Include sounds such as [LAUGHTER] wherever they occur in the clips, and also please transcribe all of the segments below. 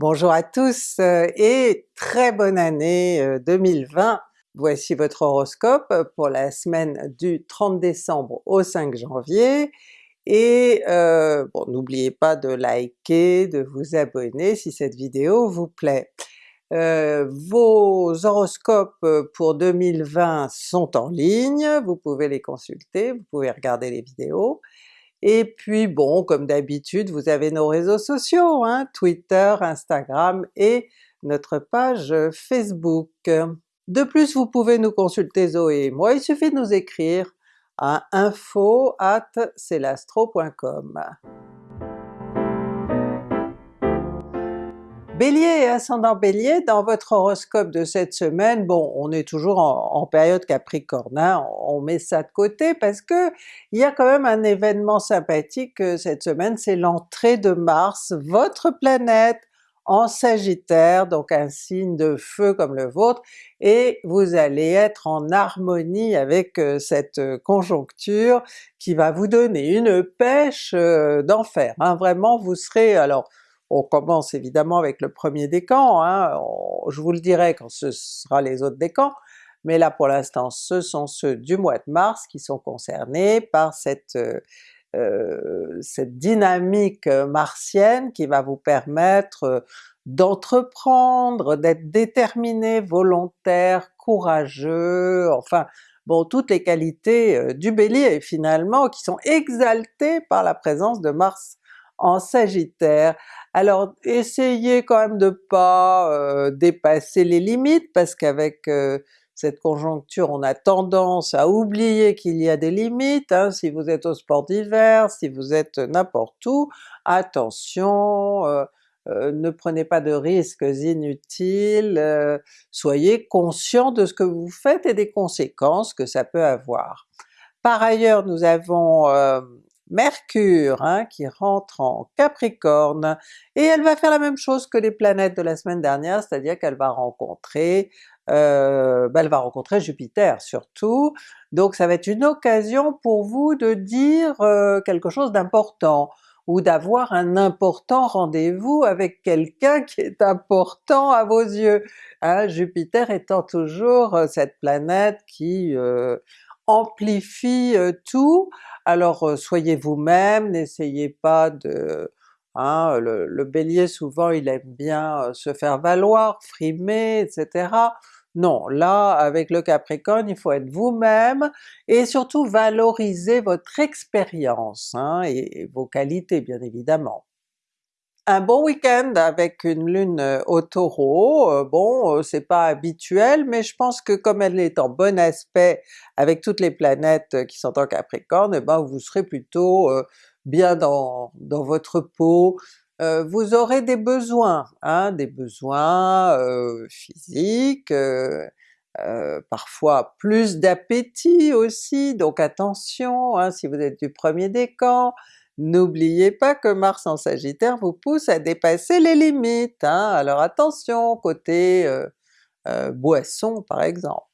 Bonjour à tous euh, et très bonne année 2020! Euh, Voici votre horoscope pour la semaine du 30 décembre au 5 janvier, et euh, n'oubliez pas de liker, de vous abonner si cette vidéo vous plaît. vos horoscopes pour 2020 sont en ligne, vous pouvez les consulter, vous pouvez regarder les vidéos, et puis bon, comme d'habitude, vous avez nos réseaux sociaux, hein, Twitter, Instagram et notre page Facebook. De plus, vous pouvez nous consulter Zoé et moi, il suffit de nous écrire à info Bélier et ascendant Bélier, dans votre horoscope de cette semaine, bon on est toujours en, période Capricorne, hein, on met ça de côté parce que il y a quand même un événement sympathique euh, cette semaine, c'est l'entrée de Mars, votre planète, en Sagittaire, donc un signe de feu comme le vôtre, et vous allez être en harmonie avec euh, cette euh, conjoncture qui va vous donner une pêche d'enfer. Hein. Vraiment vous serez alors on commence évidemment avec le premier décan, hein, je vous le dirai quand ce sera les autres décans, mais là pour l'instant ce sont ceux du mois de mars qui sont concernés par cette, euh, euh, cette dynamique martienne qui va vous permettre d'entreprendre, d'être déterminé, volontaire, courageux, enfin bon toutes les qualités euh, du Bélier finalement qui sont exaltées par la présence de Mars en Sagittaire. Alors essayez quand même de pas euh, dépasser les limites parce qu'avec euh, cette conjoncture on a tendance à oublier qu'il y a des limites, hein. si vous êtes au sport d'hiver, si vous êtes n'importe où, attention, euh, ne prenez pas de risques inutiles, soyez conscient de ce que vous faites et des conséquences que ça peut avoir. Par ailleurs nous avons Mercure hein, qui rentre en Capricorne, et elle va faire la même chose que les planètes de la semaine dernière, c'est-à-dire qu'elle va rencontrer euh, ben, elle va rencontrer Jupiter surtout, donc ça va être une occasion pour vous de dire euh, quelque chose d'important, ou d'avoir un important rendez-vous avec quelqu'un qui est important à vos yeux. Hein, Jupiter étant toujours euh, cette planète qui amplifie tout, alors soyez vous-même, n'essayez pas de... Hein, le, Bélier souvent il aime bien se faire valoir, frimer, etc. Non, là avec le Capricorne il faut être vous-même et surtout valoriser votre expérience hein, et vos qualités bien évidemment un bon week-end avec une lune euh, au Taureau, euh, bon euh, c'est pas habituel, mais je pense que comme elle est en bon aspect avec toutes les planètes qui sont en Capricorne, eh ben vous serez plutôt bien dans, dans votre peau, vous aurez des besoins, hein, des besoins physiques, parfois plus d'appétit aussi, donc attention hein, si vous êtes du premier décan, N'oubliez pas que Mars en Sagittaire vous pousse à dépasser les limites, hein? alors attention côté euh, euh, boisson par exemple.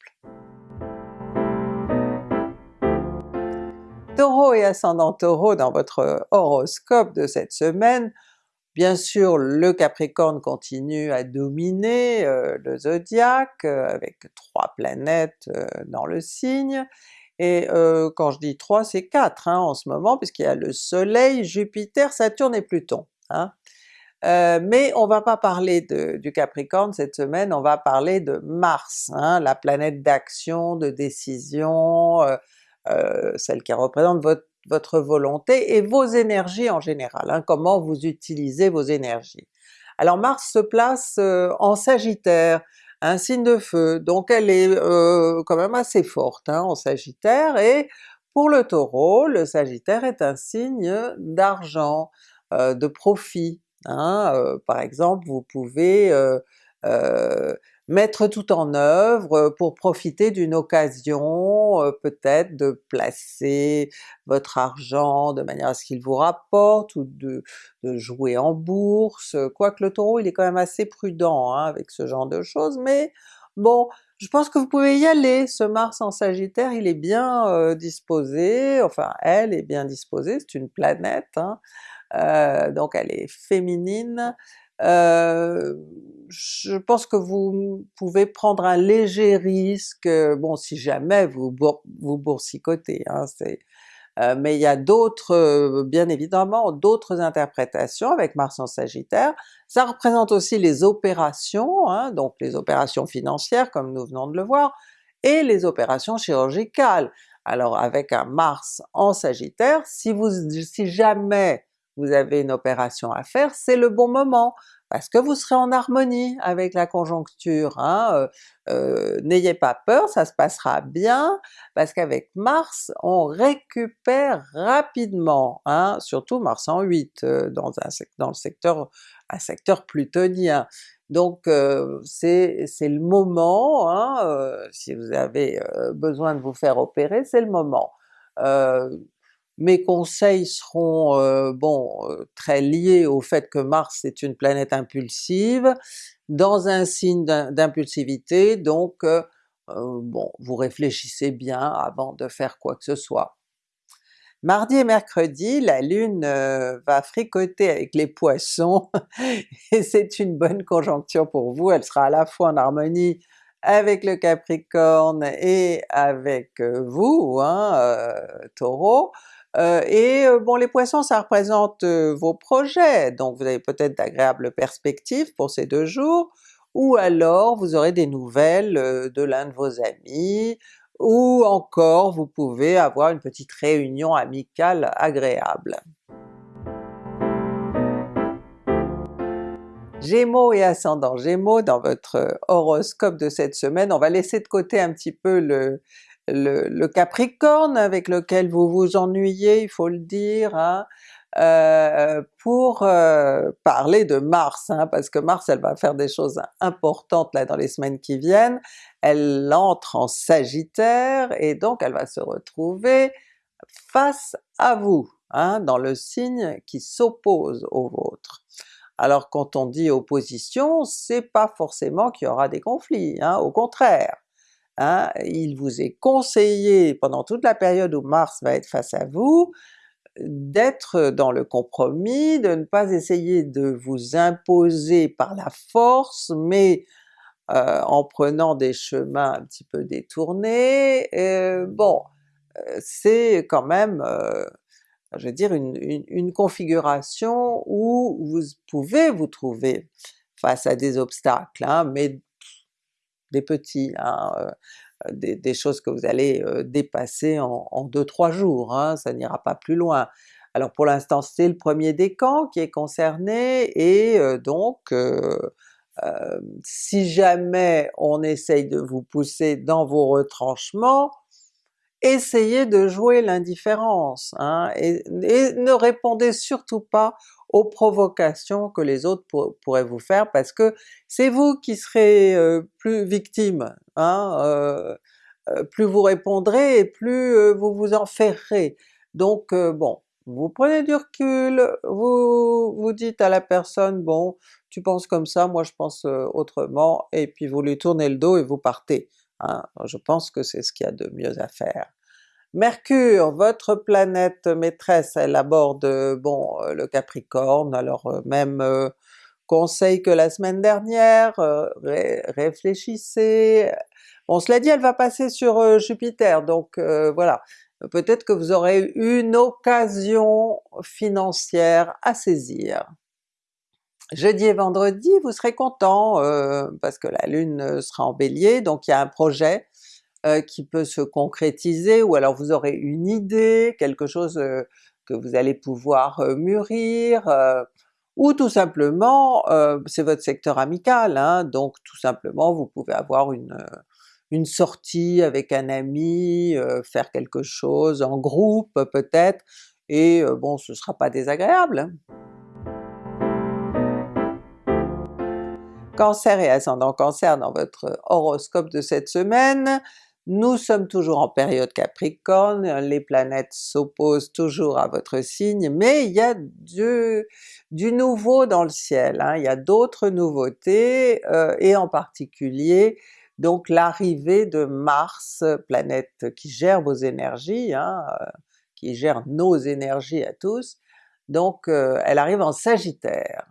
Taureau et ascendant Taureau dans votre horoscope de cette semaine, bien sûr le Capricorne continue à dominer euh, le zodiaque avec trois planètes dans le signe, et euh, quand je dis 3 c'est 4 hein, en ce moment, puisqu'il y a le Soleil, Jupiter, Saturne et Pluton. Hein. Euh, mais on va pas parler de, du Capricorne cette semaine, on va parler de Mars, hein, la planète d'action, de décision, euh, celle qui représente votre, volonté et vos énergies en général, comment vous utilisez vos énergies. Alors Mars se place en Sagittaire, un signe de feu, donc elle est euh, quand même assez forte hein, en Sagittaire, et pour le Taureau, le Sagittaire est un signe d'argent, euh, de profit. Hein, euh, par exemple vous pouvez mettre tout en œuvre pour profiter d'une occasion, peut-être de placer votre argent de manière à ce qu'il vous rapporte, ou de, jouer en bourse, quoique le Taureau il est quand même assez prudent hein, avec ce genre de choses, mais bon, je pense que vous pouvez y aller, ce Mars en Sagittaire il est bien disposé, enfin elle est bien disposée, c'est une planète, hein, donc elle est féminine, euh, je pense que vous pouvez prendre un léger risque, bon si jamais vous, vous boursicotez, hein, euh, mais il y a d'autres, euh, bien évidemment, d'autres interprétations avec Mars en Sagittaire. Ça représente aussi les opérations, hein, donc les opérations financières comme nous venons de le voir, et les opérations chirurgicales. Alors avec un Mars en Sagittaire, si, vous, si jamais vous avez une opération à faire, c'est le bon moment, parce que vous serez en harmonie avec la conjoncture. Hein? Euh, euh, n'ayez pas peur, ça se passera bien, parce qu'avec Mars, on récupère rapidement, hein? surtout Mars en 8 euh, dans, un, dans le secteur, un secteur plutonien. Donc c'est le moment, hein, si vous avez besoin de vous faire opérer, c'est le moment. Mes conseils seront euh, bon très liés au fait que Mars est une planète impulsive, dans un signe d'impulsivité, donc euh, euh, bon, vous réfléchissez bien avant de faire quoi que ce soit. Mardi et mercredi, la Lune va fricoter avec les Poissons [LAUGHS] et c'est une bonne conjoncture pour vous, elle sera à la fois en harmonie avec le Capricorne et avec vous, hein, Taureau, euh, et euh, bon les Poissons ça représente euh, vos projets, donc vous avez peut-être d'agréables perspectives pour ces deux jours, ou alors vous aurez des nouvelles de l'un de vos amis, ou encore vous pouvez avoir une petite réunion amicale agréable. Gémeaux et ascendant Gémeaux, dans votre horoscope de cette semaine, on va laisser de côté un petit peu le, le, Capricorne avec lequel vous vous ennuyez, il faut le dire, hein, euh, pour euh, parler de Mars, hein, parce que Mars elle va faire des choses importantes là dans les semaines qui viennent, elle entre en Sagittaire et donc elle va se retrouver face à vous, hein, dans le signe qui s'oppose au vôtre. Alors quand on dit opposition, c'est pas forcément qu'il y aura des conflits, hein, au contraire. Hein, il vous est conseillé pendant toute la période où Mars va être face à vous, d'être dans le compromis, de ne pas essayer de vous imposer par la force, mais euh, en prenant des chemins un petit peu détournés. Euh, bon, euh, c'est quand même, je veux dire, une, configuration où vous pouvez vous trouver face à des obstacles, hein, mais des petits, hein, euh, des, choses que vous allez euh, dépasser en, en 2-3 jours, hein, ça n'ira pas plus loin. Alors pour l'instant c'est le premier décan qui est concerné, et euh, donc si jamais on essaye de vous pousser dans vos retranchements, essayez de jouer l'indifférence, hein, et, ne répondez surtout pas aux provocations que les autres pourraient vous faire, parce que c'est vous qui serez euh, plus victime, hein, euh, euh, plus vous répondrez et plus vous vous enferrez. Donc bon, vous prenez du recul, vous vous dites à la personne bon tu penses comme ça, moi je pense autrement, et puis vous lui tournez le dos et vous partez. Hein. Je pense que c'est ce qu'il y a de mieux à faire. Mercure, votre planète maîtresse, elle aborde bon euh, le Capricorne, alors euh, même euh, conseil que la semaine dernière, réfléchissez. Bon cela dit, elle va passer sur Jupiter, donc voilà, peut-être que vous aurez une occasion financière à saisir. Jeudi et vendredi, vous serez content parce que la Lune sera en Bélier, donc il y a un projet euh, qui peut se concrétiser, ou alors vous aurez une idée, quelque chose euh, que vous allez pouvoir euh, mûrir, ou tout simplement c'est votre secteur amical, hein, donc tout simplement vous pouvez avoir une, une sortie avec un ami, faire quelque chose en groupe peut-être, et bon ce sera pas désagréable. Hein. Cancer et ascendant Cancer dans votre horoscope de cette semaine, nous sommes toujours en période Capricorne, les planètes s'opposent toujours à votre signe, mais il y a du, nouveau dans le ciel, hein. il y a d'autres nouveautés, euh, et en particulier donc l'arrivée de Mars, planète qui gère vos énergies, hein, euh, qui gère nos énergies à tous, donc euh, elle arrive en Sagittaire.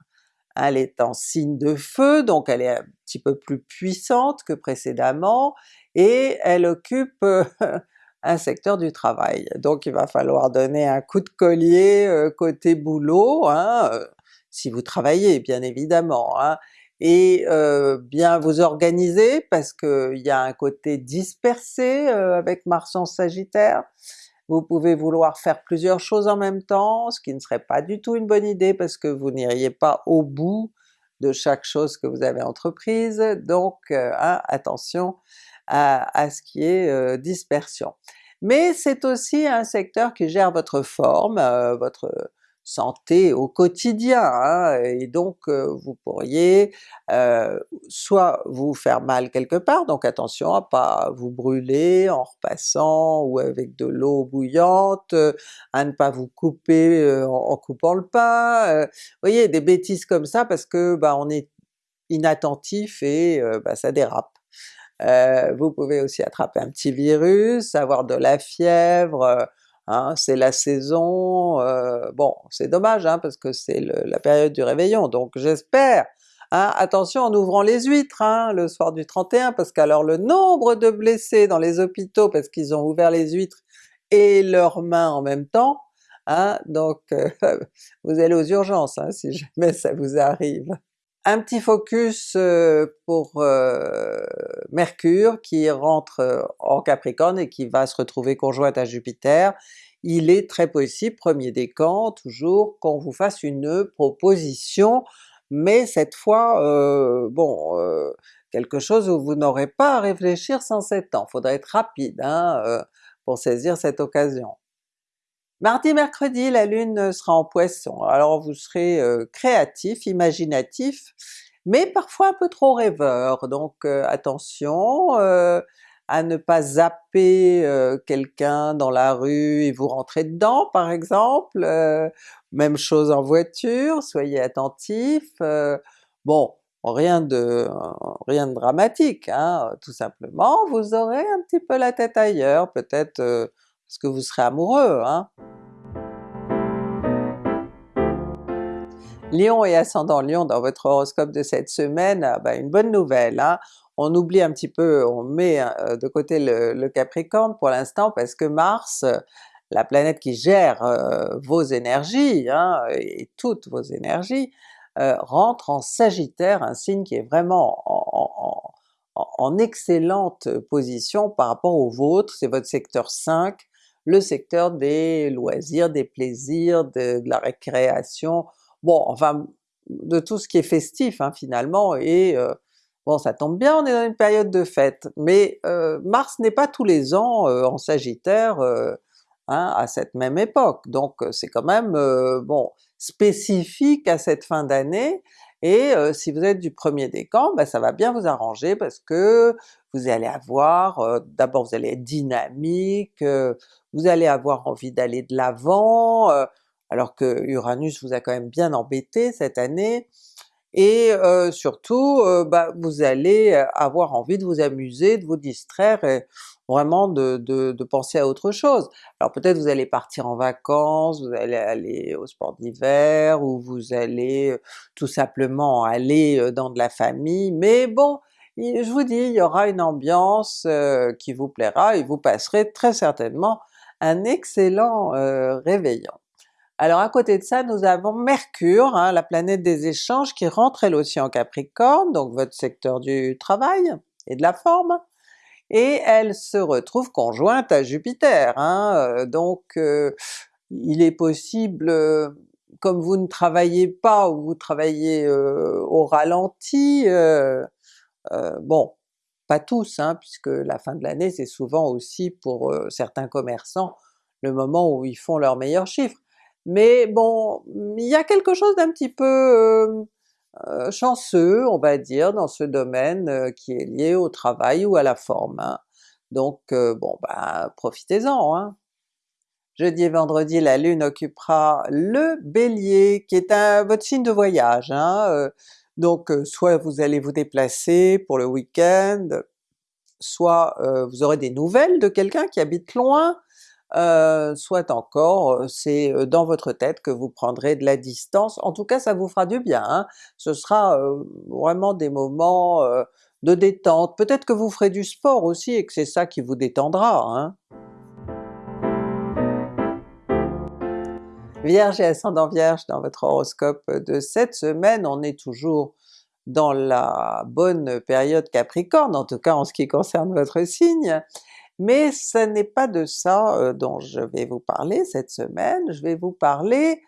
elle est en signe de feu, donc elle est un petit peu plus puissante que précédemment, et elle occupe [LAUGHS] un secteur du travail. Donc il va falloir donner un coup de collier euh, côté boulot, hein, euh, si vous travaillez bien évidemment, hein, et euh, bien vous organiser parce qu'il y a un côté dispersé avec Mars en Sagittaire, vous pouvez vouloir faire plusieurs choses en même temps, ce qui ne serait pas du tout une bonne idée parce que vous n'iriez pas au bout de chaque chose que vous avez entreprise, donc hein, attention à, ce qui est euh, dispersion. Mais c'est aussi un secteur qui gère votre forme, euh, votre santé au quotidien, hein, et donc euh, vous pourriez soit vous faire mal quelque part, donc attention à pas vous brûler en repassant ou avec de l'eau bouillante, à ne pas vous couper en, coupant le pain, vous voyez des bêtises comme ça parce que bah, on est inattentif et bah, ça dérape. Euh, vous pouvez aussi attraper un petit virus, avoir de la fièvre, euh, hein, c'est la saison, euh, bon c'est dommage hein, parce que c'est la période du réveillon, donc j'espère Hein, attention en ouvrant les huîtres hein, le soir du 31, parce qu'alors le nombre de blessés dans les hôpitaux parce qu'ils ont ouvert les huîtres et leurs mains en même temps, hein, donc [LAUGHS] vous allez aux urgences hein, si jamais ça vous arrive. Un petit focus euh, pour euh, Mercure qui rentre euh, en Capricorne et qui va se retrouver conjointe à Jupiter. Il est très possible, premier décan toujours, qu'on vous fasse une proposition, mais cette fois, bon, quelque chose où vous n'aurez pas à réfléchir sans 7 ans, faudrait être rapide hein, pour saisir cette occasion. Mardi, mercredi, la Lune sera en Poisson, alors vous serez euh, créatif, imaginatif, mais parfois un peu trop rêveur, donc euh, attention euh, à ne pas zapper quelqu'un dans la rue et vous rentrer dedans par exemple, même chose en voiture, soyez attentif, bon rien de rien de dramatique, hein, tout simplement, vous aurez un petit peu la tête ailleurs, peut-être parce que vous serez amoureux. Hein? Lion et ascendant Lion dans votre horoscope de cette semaine, ah ben une bonne nouvelle, hein? on oublie un petit peu, on met euh, de côté le, Capricorne pour l'instant parce que Mars, la planète qui gère euh, vos énergies, hein, et toutes vos énergies, euh, rentre en Sagittaire, un signe qui est vraiment en, en excellente position par rapport au vôtre, c'est votre secteur 5, le secteur des loisirs, des plaisirs, de, la récréation, bon enfin de tout ce qui est festif hein, finalement, et euh, bon ça tombe bien, on est dans une période de fête, mais euh, Mars n'est pas tous les ans euh, en Sagittaire hein, à cette même époque, donc c'est quand même bon spécifique à cette fin d'année, et si vous êtes du premier décan, ben ça va bien vous arranger parce que vous allez avoir, d'abord vous allez être dynamique, vous allez avoir envie d'aller de l'avant, alors que Uranus vous a quand même bien embêté cette année, et surtout bah, vous allez avoir envie de vous amuser, de vous distraire et vraiment de, de, penser à autre chose. Alors peut-être vous allez partir en vacances, vous allez aller au sport d'hiver, ou vous allez tout simplement aller dans de la famille, mais bon, je vous dis, il y aura une ambiance qui vous plaira et vous passerez très certainement un excellent réveillon. Alors à côté de ça, nous avons Mercure, hein, la planète des échanges, qui rentre elle aussi en Capricorne, donc votre secteur du travail et de la forme, et elle se retrouve conjointe à Jupiter, hein, euh, donc euh, il est possible, euh, comme vous ne travaillez pas ou vous travaillez au ralenti, bon, pas tous, hein, puisque la fin de l'année c'est souvent aussi pour certains commerçants le moment où ils font leurs meilleurs chiffres, mais bon, il y a quelque chose d'un petit peu chanceux, on va dire, dans ce domaine qui est lié au travail ou à la forme. Hein. Donc bon ben profitez-en! Hein. Jeudi et vendredi, la Lune occupera le Bélier, qui est un, votre signe de voyage. Hein, donc soit vous allez vous déplacer pour le week-end, soit vous aurez des nouvelles de quelqu'un qui habite loin, euh, soit encore c'est dans votre tête que vous prendrez de la distance, en tout cas ça vous fera du bien, hein. ce sera vraiment des moments de détente, peut-être que vous ferez du sport aussi et que c'est ça qui vous détendra. Hein. Vierge et ascendant Vierge dans votre horoscope de cette semaine, on est toujours dans la bonne période Capricorne, en tout cas en ce qui concerne votre signe, mais ce n'est pas de ça euh, dont je vais vous parler cette semaine, je vais vous parler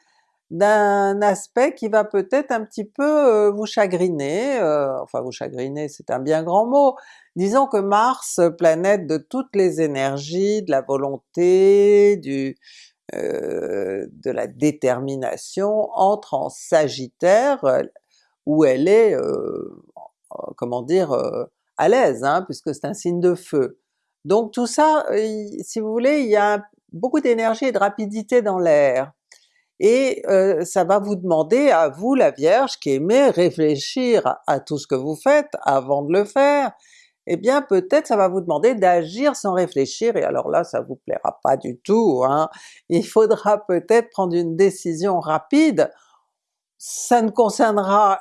d'un aspect qui va peut-être un petit peu euh, vous chagriner, euh, enfin vous chagriner c'est un bien grand mot, disons que Mars, planète de toutes les énergies, de la volonté, du, euh, de la détermination, entre en Sagittaire, euh, où elle est, euh, comment dire, à l'aise, hein, puisque c'est un signe de feu. Donc tout ça, si vous voulez, il y a beaucoup d'énergie et de rapidité dans l'air, et ça va vous demander à vous la Vierge qui aimez réfléchir à tout ce que vous faites avant de le faire, eh bien peut-être ça va vous demander d'agir sans réfléchir, et alors là ça vous plaira pas du tout, hein. il faudra peut-être prendre une décision rapide, ça ne concernera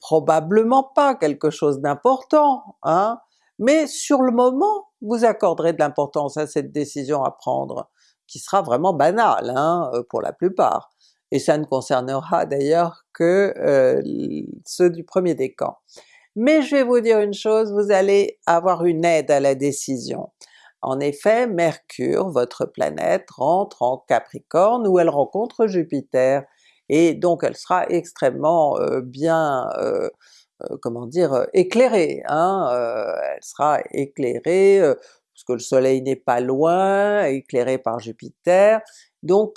probablement pas quelque chose d'important, hein, mais sur le moment vous accorderez de l'importance à cette décision à prendre, qui sera vraiment banale hein, euh, pour la plupart, et ça ne concernera d'ailleurs que euh, ceux du premier décan. Mais je vais vous dire une chose, vous allez avoir une aide à la décision. En effet, Mercure, votre planète, rentre en Capricorne où elle rencontre Jupiter, et donc elle sera extrêmement euh, bien, euh, euh, comment dire, éclairée. Hein? elle sera éclairée, parce que le soleil n'est pas loin, éclairé par Jupiter, donc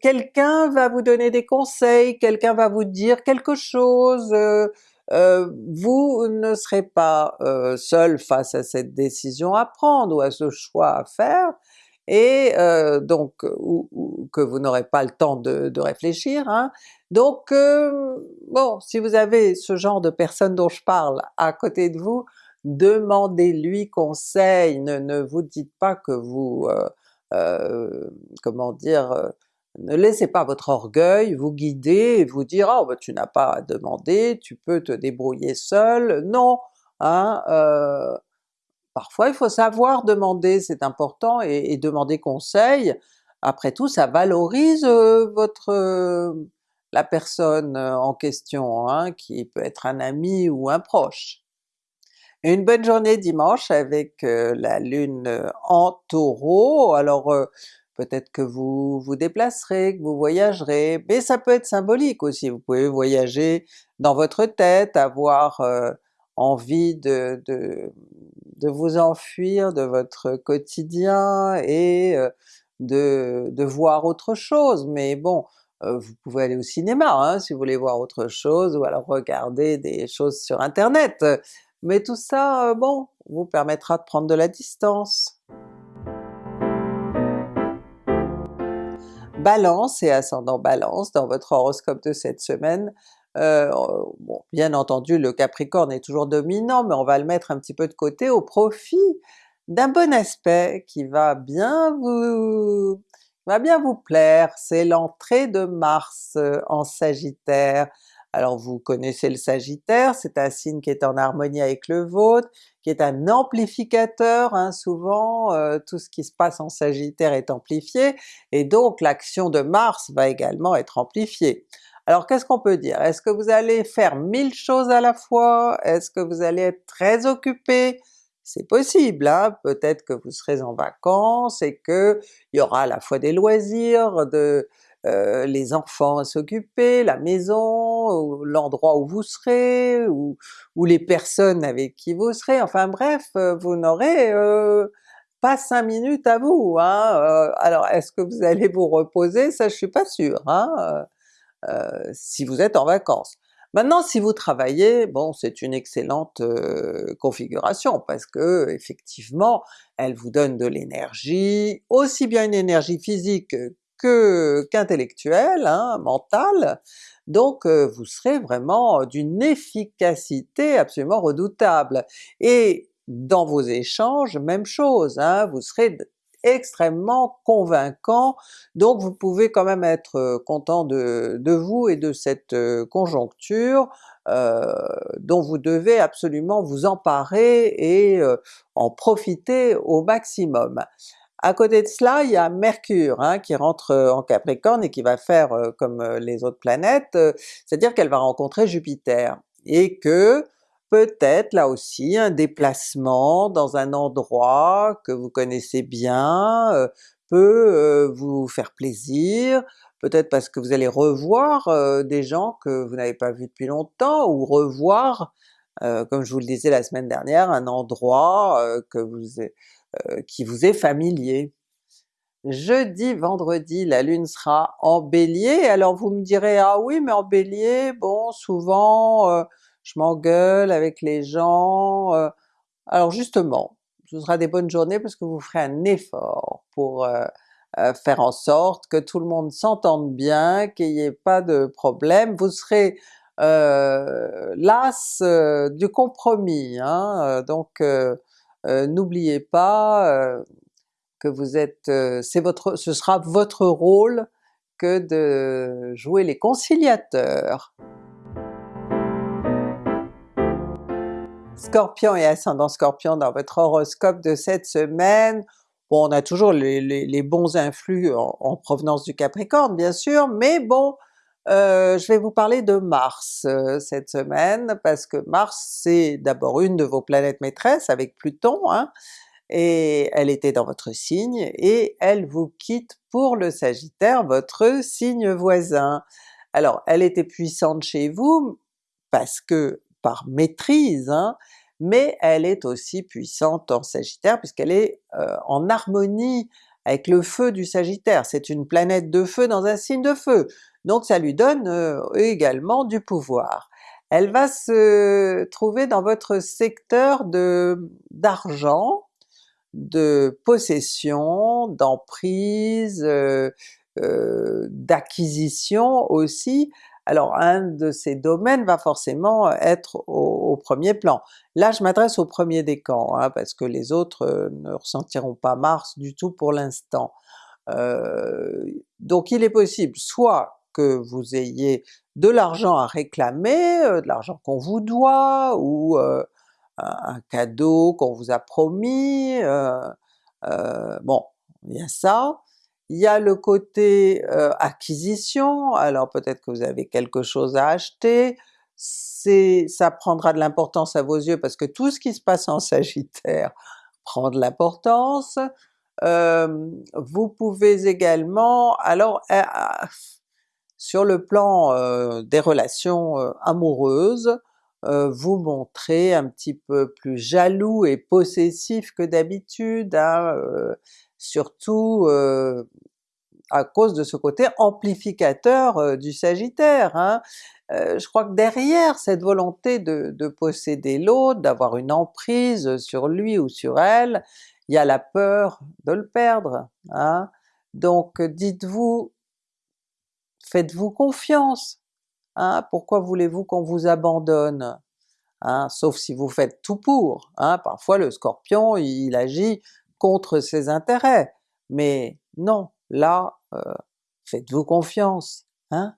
quelqu'un va vous donner des conseils, quelqu'un va vous dire quelque chose, euh, vous ne serez pas euh, seul face à cette décision à prendre ou à ce choix à faire, et euh, donc que vous n'aurez pas le temps de, réfléchir. Hein. Donc bon, si vous avez ce genre de personne dont je parle à côté de vous, demandez-lui conseil, ne, vous dites pas que vous, comment dire, ne laissez pas votre orgueil vous guider et vous dire « oh, tu n'as pas à demander, tu peux te débrouiller seul », non! Hein, euh, parfois il faut savoir demander, c'est important, et, demander conseil, après tout ça valorise euh, votre euh, la personne en question, hein, qui peut être un ami ou un proche. Une bonne journée dimanche avec la Lune en Taureau, alors peut-être que vous vous déplacerez, que vous voyagerez, mais ça peut être symbolique aussi, vous pouvez voyager dans votre tête, avoir euh, envie de, de, vous enfuir de votre quotidien et euh, de, de, voir autre chose, mais bon, euh, vous pouvez aller au cinéma hein, si vous voulez voir autre chose, ou alors regarder des choses sur internet, mais tout ça, bon, vous permettra de prendre de la distance. Balance et ascendant Balance dans votre horoscope de cette semaine. Euh, bon, bien entendu le Capricorne est toujours dominant, mais on va le mettre un petit peu de côté au profit d'un bon aspect qui va bien vous va bien vous plaire, c'est l'entrée de Mars euh, en Sagittaire. Alors vous connaissez le Sagittaire, c'est un signe qui est en harmonie avec le vôtre, qui est un amplificateur, hein, souvent euh, tout ce qui se passe en Sagittaire est amplifié, et donc l'action de Mars va également être amplifiée. Alors qu'est-ce qu'on peut dire? Est-ce que vous allez faire mille choses à la fois? Est-ce que vous allez être très occupé? C'est possible, hein? peut-être que vous serez en vacances et qu'il y aura à la fois des loisirs, de, euh, les enfants à s'occuper, la maison, l'endroit où vous serez, ou, les personnes avec qui vous serez, enfin bref, euh, vous n'aurez euh, pas cinq minutes à vous. Hein? alors est-ce que vous allez vous reposer? Ça je suis pas sûr, hein? si vous êtes en vacances. Maintenant si vous travaillez, bon c'est une excellente configuration parce que effectivement elle vous donne de l'énergie, aussi bien une énergie physique qu'intellectuel, hein, mental, donc euh, vous serez vraiment d'une efficacité absolument redoutable. Et dans vos échanges, même chose, hein, vous serez extrêmement convaincant, donc vous pouvez quand même être content de, vous et de cette conjoncture euh, dont vous devez absolument vous emparer et euh, en profiter au maximum. À côté de cela, il y a Mercure hein, qui rentre en Capricorne et qui va faire comme les autres planètes, c'est-à-dire qu'elle va rencontrer Jupiter, et que peut-être là aussi un déplacement dans un endroit que vous connaissez bien euh, peut euh, vous faire plaisir, peut-être parce que vous allez revoir euh, des gens que vous n'avez pas vus depuis longtemps, ou revoir, comme je vous le disais la semaine dernière, un endroit que vous, qui vous est familier. Jeudi, vendredi, la Lune sera en Bélier, alors vous me direz « Ah oui, mais en Bélier, bon souvent je m'engueule avec les gens. Euh. alors justement, ce sera des bonnes journées parce que vous ferez un effort pour euh, euh, faire en sorte que tout le monde s'entende bien, qu'il n'y ait pas de problème, vous serez las du compromis, hein, donc n'oubliez pas que vous êtes, c'est votre, ce sera votre rôle que de jouer les conciliateurs. Scorpion et ascendant Scorpion dans votre horoscope de cette semaine, on a toujours les, bons influx en, provenance du Capricorne bien sûr, mais bon euh, je vais vous parler de Mars euh, cette semaine, parce que Mars c'est d'abord une de vos planètes maîtresses avec Pluton, hein, et elle était dans votre signe, et elle vous quitte pour le Sagittaire, votre signe voisin. Alors elle était puissante chez vous, parce que par maîtrise, hein, mais elle est aussi puissante en Sagittaire puisqu'elle est euh, en harmonie avec le feu du Sagittaire, c'est une planète de feu dans un signe de feu, donc ça lui donne euh, également du pouvoir. Elle va se trouver dans votre secteur de d'argent, de possession, d'emprise, euh, d'acquisition aussi, alors un de ces domaines va forcément être au, premier plan. Là je m'adresse au premier décan, hein, parce que les autres euh, ne ressentiront pas Mars du tout pour l'instant. Euh, donc il est possible soit que vous ayez de l'argent à réclamer, euh, de l'argent qu'on vous doit, ou un cadeau qu'on vous a promis, bon il y a ça, il y a le côté euh, acquisition, alors peut-être que vous avez quelque chose à acheter, ça prendra de l'importance à vos yeux parce que tout ce qui se passe en Sagittaire [LAUGHS] prend de l'importance. Euh, vous pouvez également, alors euh, sur le plan des relations amoureuses, vous montrer un petit peu plus jaloux et possessif que d'habitude, hein, surtout à cause de ce côté amplificateur du Sagittaire. Hein. Je crois que derrière cette volonté de, posséder l'autre, d'avoir une emprise sur lui ou sur elle, il y a la peur de le perdre. Hein. Donc dites-vous, faites-vous confiance, hein. pourquoi voulez-vous qu'on vous abandonne? Hein? Sauf si vous faites tout pour, hein. parfois le Scorpion il agit contre ses intérêts, mais non, là, euh, faites-vous confiance, hein?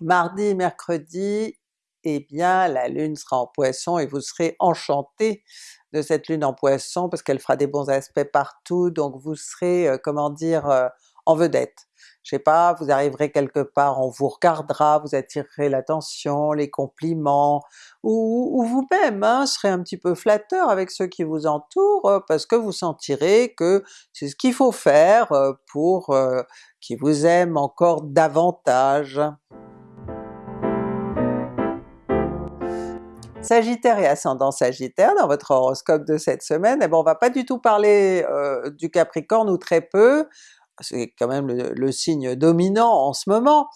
Mardi, mercredi, eh bien la Lune sera en Poisson et vous serez enchanté de cette Lune en Poisson parce qu'elle fera des bons aspects partout, donc vous serez, euh, comment dire, euh, en vedette je sais pas, vous arriverez quelque part, on vous regardera, vous attirerez l'attention, les compliments, ou, vous-même hein, serez un petit peu flatteur avec ceux qui vous entourent, euh, parce que vous sentirez que c'est ce qu'il faut faire euh, pour euh, qu'ils vous aiment encore davantage. Sagittaire et ascendant Sagittaire dans votre horoscope de cette semaine, eh ben on va pas du tout parler du Capricorne ou très peu, c'est quand même le, signe dominant en ce moment,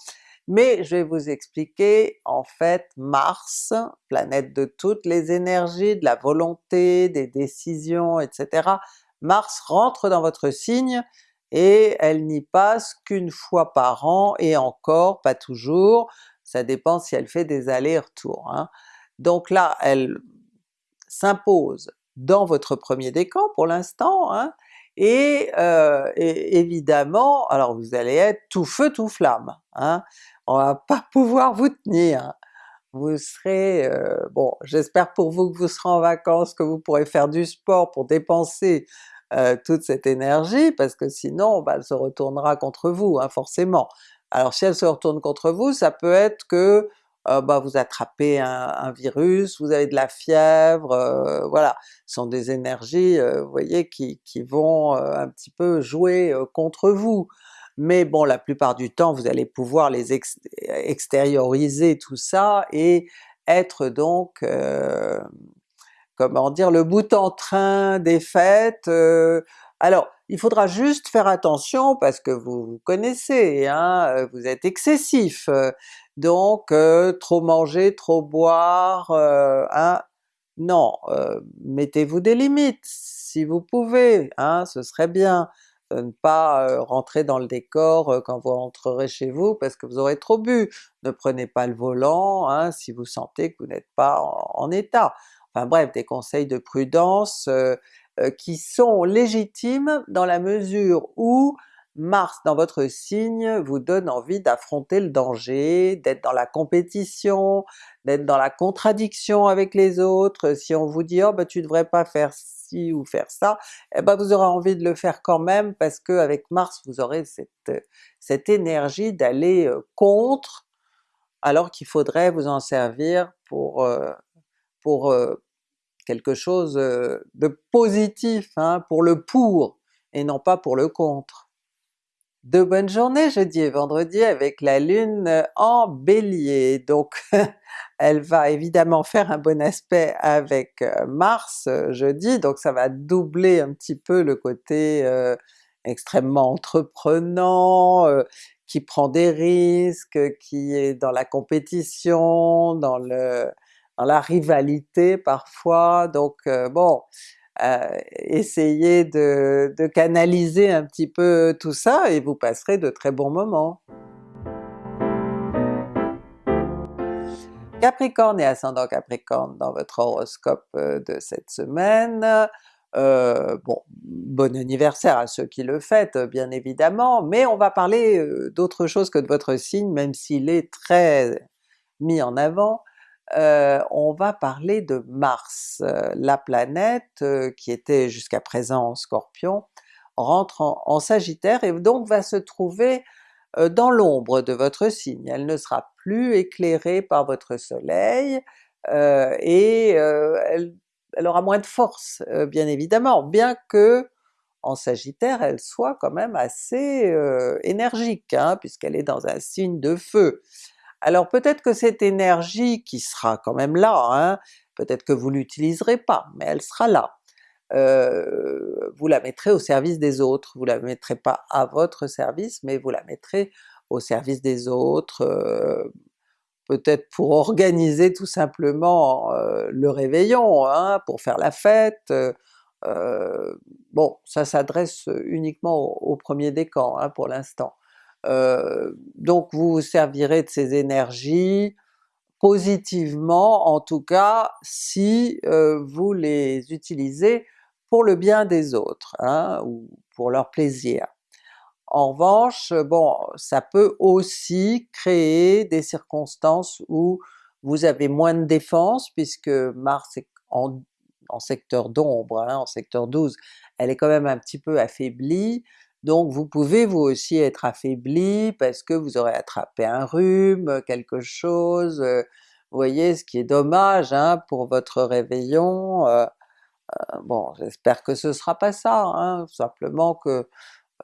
mais je vais vous expliquer en fait Mars, planète de toutes les énergies, de la volonté, des décisions, etc. Mars rentre dans votre signe et elle n'y passe qu'une fois par an et encore pas toujours, ça dépend si elle fait des allers-retours. Hein. Donc là elle s'impose dans votre premier décan pour l'instant, hein, et, évidemment, alors vous allez être tout feu tout flamme, hein, on va pas [LAUGHS] pouvoir vous tenir, vous serez, bon j'espère pour vous que vous serez en vacances, que vous pourrez faire du sport pour dépenser toute cette énergie, parce que sinon bah, elle se retournera contre vous hein, forcément. Alors si elle se retourne contre vous, ça peut être que bah, vous attrapez un, virus, vous avez de la fièvre, voilà. Ce sont des énergies, vous voyez, qui, qui vont un petit peu jouer contre vous. Mais bon, la plupart du temps vous allez pouvoir les extérioriser tout ça et être donc, comment dire, le bout en train des fêtes. alors il faudra juste faire attention parce que vous, vous connaissez, hein, vous êtes excessif, donc trop manger, trop boire, hein, non, mettez-vous des limites si vous pouvez, hein, ce serait bien ne pas rentrer dans le décor quand vous rentrerez chez vous parce que vous aurez trop bu. Ne prenez pas le volant hein, si vous sentez que vous n'êtes pas en, état. Enfin bref, des conseils de prudence qui sont légitimes dans la mesure où Mars dans votre signe vous donne envie d'affronter le danger, d'être dans la compétition, d'être dans la contradiction avec les autres. Si on vous dit « oh ben tu devrais pas faire ci ou faire ça », eh ben vous aurez envie de le faire quand même parce qu'avec Mars vous aurez cette, cette énergie d'aller contre, alors qu'il faudrait vous en servir pour, pour quelque chose de positif, hein, pour le pour, et non pas pour le contre. De bonnes journées jeudi et vendredi avec la Lune en Bélier, donc [LAUGHS] elle va évidemment faire un bon aspect avec euh, Mars euh, jeudi, donc ça va doubler un petit peu le côté euh, extrêmement entreprenant, qui prend des risques, qui est dans la compétition, dans la rivalité parfois, donc bon, essayez de, canaliser un petit peu tout ça et vous passerez de très bons moments. Capricorne et ascendant Capricorne dans votre horoscope euh, de cette semaine, euh, bon, bon anniversaire à ceux qui le fêtent bien évidemment, mais on va parler euh, d'autre chose que de votre signe, même s'il est très mis en avant, euh, on va parler de Mars. Euh, la planète euh, qui était jusqu'à présent en Scorpion rentre en, Sagittaire et donc va se trouver dans l'ombre de votre signe. Elle ne sera plus éclairée par votre soleil et elle, aura moins de force bien évidemment, bien que en Sagittaire elle soit quand même assez énergique, hein, puisqu'elle est dans un signe de feu. Alors peut-être que cette énergie qui sera quand même là, hein, peut-être que vous l'utiliserez pas, mais elle sera là. Euh, vous la mettrez au service des autres, vous la mettrez pas à votre service, mais vous la mettrez au service des autres, euh, peut-être pour organiser tout simplement euh, le réveillon, hein, pour faire la fête, bon ça s'adresse uniquement au, premier décan hein, pour l'instant. Euh, donc vous vous servirez de ces énergies positivement, en tout cas si euh, vous les utilisez pour le bien des autres, hein, ou pour leur plaisir. En revanche, bon, ça peut aussi créer des circonstances où vous avez moins de défense, puisque Mars est en, secteur d'ombre, hein, en secteur 12, elle est quand même un petit peu affaiblie, donc vous pouvez vous aussi être affaibli parce que vous aurez attrapé un rhume, quelque chose, vous voyez, ce qui est dommage hein, pour votre réveillon. bon, j'espère que ce sera pas ça, hein, simplement que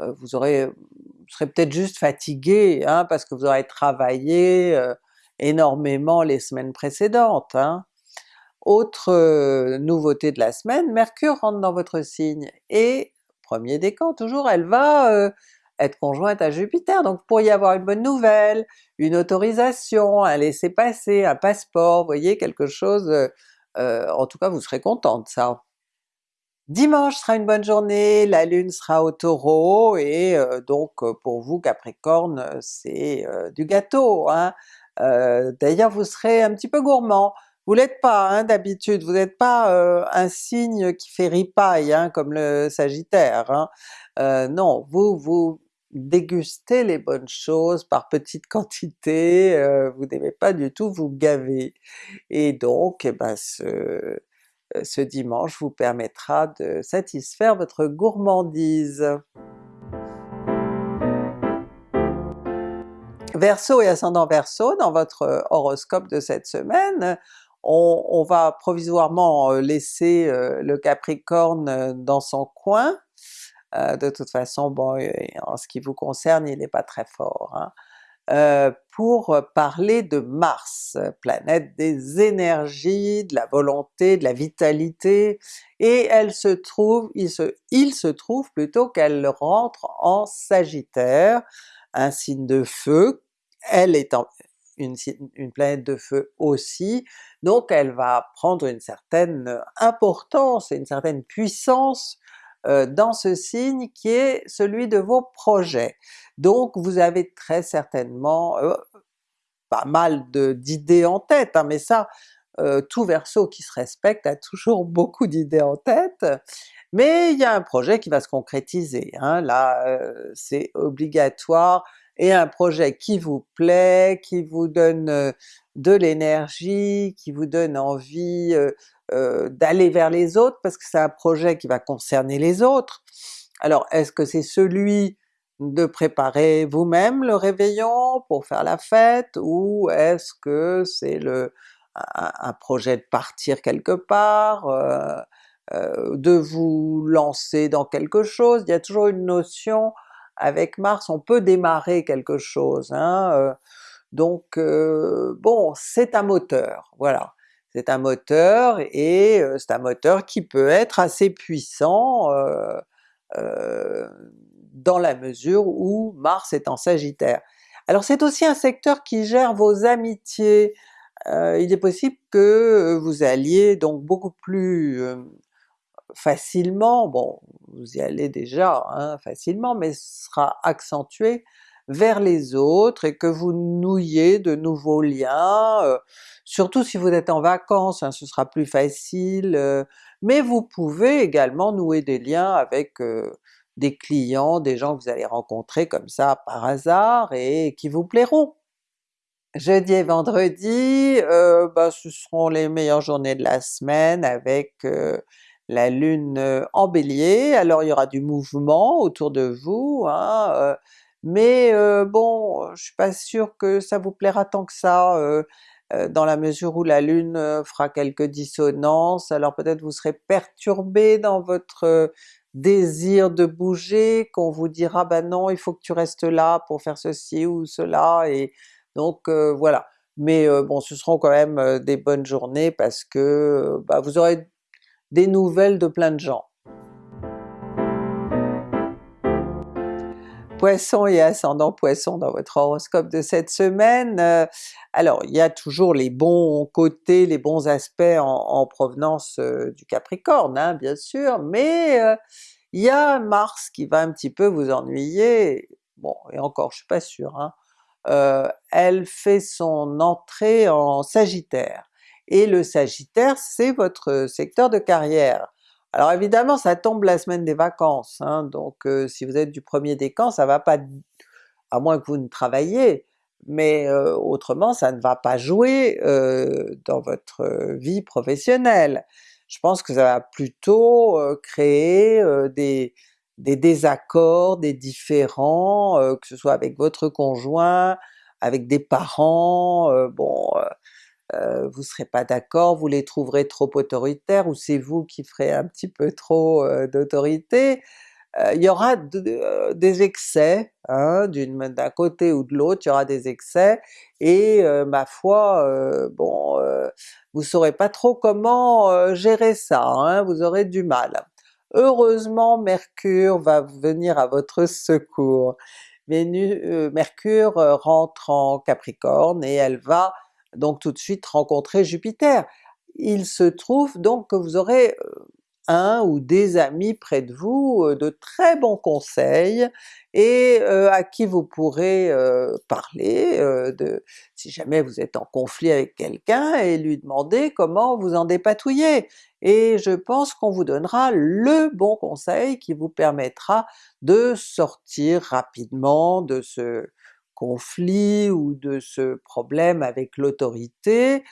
vous aurez, vous serez peut-être juste fatigué, hein, parce que vous aurez travaillé énormément les semaines précédentes. Autre nouveauté de la semaine, Mercure rentre dans votre signe et premier décan toujours, elle va euh, être conjointe à Jupiter, donc vous pourriez avoir une bonne nouvelle, une autorisation, un laisser-passer, un passeport, voyez, quelque chose, euh, euh, en tout cas vous serez content ça. Dimanche sera une bonne journée, la Lune sera au Taureau, et donc pour vous Capricorne c'est du gâteau, hein. d'ailleurs vous serez un petit peu gourmand, Vous l'êtes pas hein, d'habitude, vous n'êtes pas euh, un signe qui fait ripaille hein, comme le Sagittaire. Hein. Euh, non, vous, vous dégustez les bonnes choses par petites [LAUGHS] quantités, euh, vous n'aimez pas du tout vous gaver. Et donc eh ben, ce, ce dimanche vous permettra de satisfaire votre gourmandise. Verseau et ascendant Verseau, dans votre horoscope de cette semaine, on, va provisoirement euh, laisser euh, le Capricorne euh, dans son coin, de toute façon bon en ce qui vous concerne il n'est pas très fort, hein. pour parler de Mars, planète des énergies, de la volonté, de la vitalité, et elle se trouve, il se, il se trouve plutôt qu'elle rentre en Sagittaire, un signe de feu, elle est en, une, planète de feu aussi, donc elle va prendre une certaine importance et une certaine puissance euh, dans ce signe qui est celui de vos projets. Donc vous avez très certainement euh, pas mal d'idées en tête, hein, mais ça euh, tout Verseau qui se respecte a toujours [LAUGHS] beaucoup d'idées en tête, mais il y a un projet qui va se concrétiser, hein. là c'est obligatoire, et un projet qui vous plaît, qui vous donne euh, de l'énergie, qui vous donne envie euh, euh, d'aller vers les autres, parce que c'est un projet qui va concerner les autres. Alors est-ce que c'est celui de préparer vous-même le réveillon pour faire la fête, ou est-ce que c'est le un, projet de partir quelque part, de vous lancer dans quelque chose? Il y a toujours une notion avec Mars on peut démarrer quelque chose, hein, euh, donc euh, bon c'est un moteur, voilà. C'est un moteur et euh, c'est un moteur qui peut être assez puissant dans la mesure où Mars est en Sagittaire. Alors c'est aussi un secteur qui gère vos amitiés, il est possible que vous alliez donc beaucoup plus facilement, bon vous y allez déjà hein, facilement, mais sera accentué vers les autres et que vous nouiez de nouveaux liens, euh, surtout si vous êtes en vacances, hein, ce sera plus facile, euh, mais vous pouvez également nouer des liens avec euh, des clients, des gens que vous allez rencontrer comme ça par hasard et qui vous plairont. Jeudi et vendredi, bah, ce seront les meilleures journées de la semaine avec la Lune en Bélier, alors il y aura du mouvement autour de vous, hein, mais bon, je suis pas sûr que ça vous plaira tant que ça, dans la mesure où la Lune fera quelques dissonances, alors peut-être vous serez perturbé dans votre désir de bouger, qu'on vous dira ben non il faut que tu restes là pour faire ceci ou cela, et donc voilà. Mais bon ce seront quand même des bonnes journées parce que bah, vous aurez des nouvelles de plein de gens. Poisson et ascendant Poisson dans votre horoscope de cette semaine, euh, alors il y a toujours les bons côtés, les bons aspects en, provenance euh, du Capricorne hein, bien sûr, mais euh, il y a Mars qui va un petit peu vous ennuyer, bon et encore je suis pas sûr, hein. elle fait son entrée en Sagittaire, et le Sagittaire c'est votre secteur de carrière. Alors évidemment ça tombe la semaine des vacances, hein, donc euh, si vous êtes du premier décan ça va pas, à moins que vous ne travailliez, mais euh, autrement ça ne va pas jouer euh, dans votre vie professionnelle. Je pense que ça va plutôt créer des, des désaccords, des différends, que ce soit avec votre conjoint, avec des parents, bon euh, vous serez pas d'accord, vous les trouverez trop autoritaires, ou c'est vous qui ferez un petit peu trop euh, d'autorité? Euh, il y aura des excès, hein, d'un côté ou de l'autre, il y aura des excès, et ma foi, bon, vous saurez pas trop comment gérer ça, hein, vous aurez du mal. Heureusement Mercure va venir à votre secours. Mercure rentre en Capricorne et elle va donc tout de suite rencontrer Jupiter. Il se trouve donc que vous aurez un ou des amis près de vous, euh, de très bons conseils et euh, à qui vous pourrez euh, parler de si jamais vous êtes en conflit avec quelqu'un et lui demander comment vous en dépatouiller. Et je pense qu'on vous donnera le bon conseil qui vous permettra de sortir rapidement de ce conflit ou de ce problème avec l'autorité,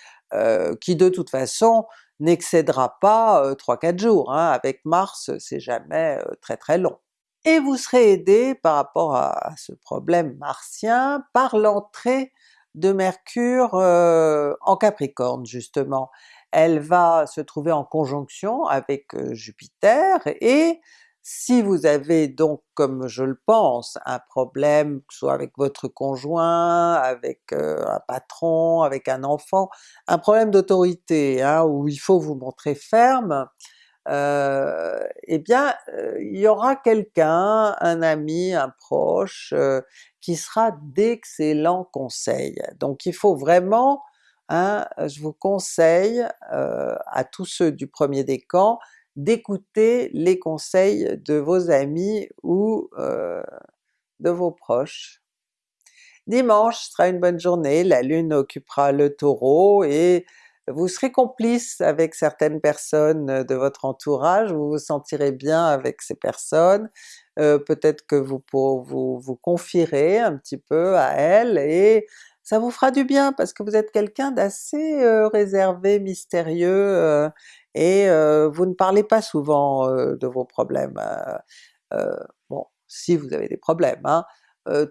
qui de toute façon n'excédera pas 3-4 jours, hein. avec Mars c'est jamais très très long. Et vous serez aidé par rapport à, ce problème martien par l'entrée de Mercure en Capricorne justement. Elle va se trouver en conjonction avec Jupiter et si vous avez donc, comme je le pense, un problème, que ce soit avec votre conjoint, avec euh, un patron, avec un enfant, un problème d'autorité hein, où il faut vous montrer ferme, euh, eh bien euh, il y aura quelqu'un, un ami, un proche, qui sera d'excellents conseils. Donc il faut vraiment, hein, je vous conseille à tous ceux du premier décan, d'écouter les conseils de vos amis ou de vos proches. Dimanche sera une bonne journée, la Lune occupera le Taureau et vous serez complice avec certaines personnes de votre entourage, vous vous sentirez bien avec ces personnes, peut-être que vous, vous vous confierez un petit peu à elles et ça vous fera du bien parce que vous êtes quelqu'un d'assez réservé, mystérieux, et vous ne parlez pas souvent de vos problèmes. bon, si vous avez des problèmes, hein,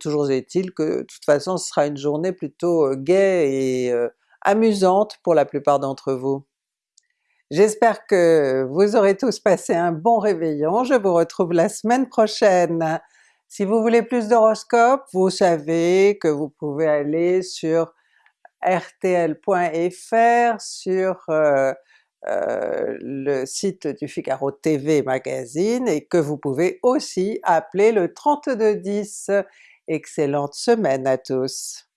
toujours est-il que de toute façon ce sera une journée plutôt gaie et amusante pour la plupart d'entre vous. J'espère que vous aurez tous passé un bon réveillon, je vous retrouve la semaine prochaine. Si vous voulez plus d'horoscopes, vous savez que vous pouvez aller sur rtl.fr, sur euh, le site du Figaro TV Magazine et que vous pouvez aussi appeler le 3210. Excellente semaine à tous!